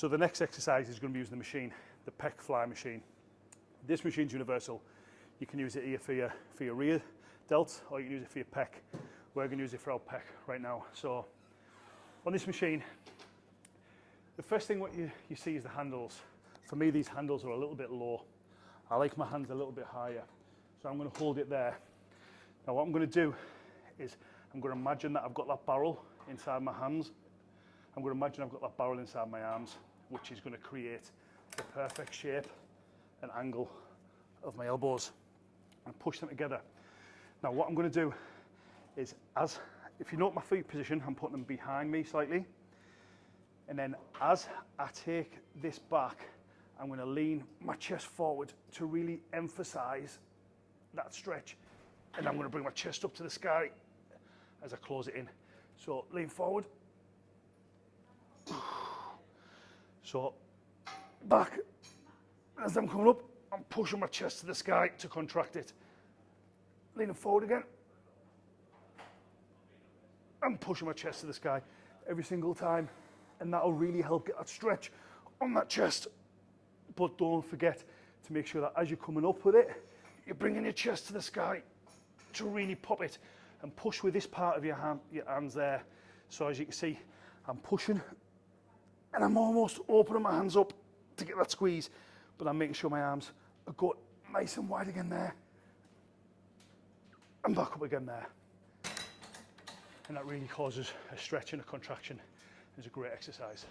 So the next exercise is going to be using the machine, the pec fly machine. This machine's universal. You can use it here for your, for your rear delt or you can use it for your pec. We're going to use it for our pec right now. So on this machine, the first thing what you, you see is the handles. For me, these handles are a little bit low. I like my hands a little bit higher. So I'm going to hold it there. Now what I'm going to do is I'm going to imagine that I've got that barrel inside my hands. I'm going to imagine I've got that barrel inside my arms, which is going to create the perfect shape and angle of my elbows and push them together. Now what I'm going to do is as, if you note my feet position, I'm putting them behind me slightly. And then as I take this back, I'm going to lean my chest forward to really emphasize that stretch. And I'm going to bring my chest up to the sky as I close it in. So lean forward. So back. As I'm coming up, I'm pushing my chest to the sky to contract it. Leaning forward again. I'm pushing my chest to the sky every single time. And that'll really help get that stretch on that chest. But don't forget to make sure that as you're coming up with it, you're bringing your chest to the sky to really pop it and push with this part of your, hand, your hands there. So as you can see, I'm pushing and I'm almost opening my hands up to get that squeeze, but I'm making sure my arms are got nice and wide again there. And back up again there. And that really causes a stretch and a contraction. It's a great exercise.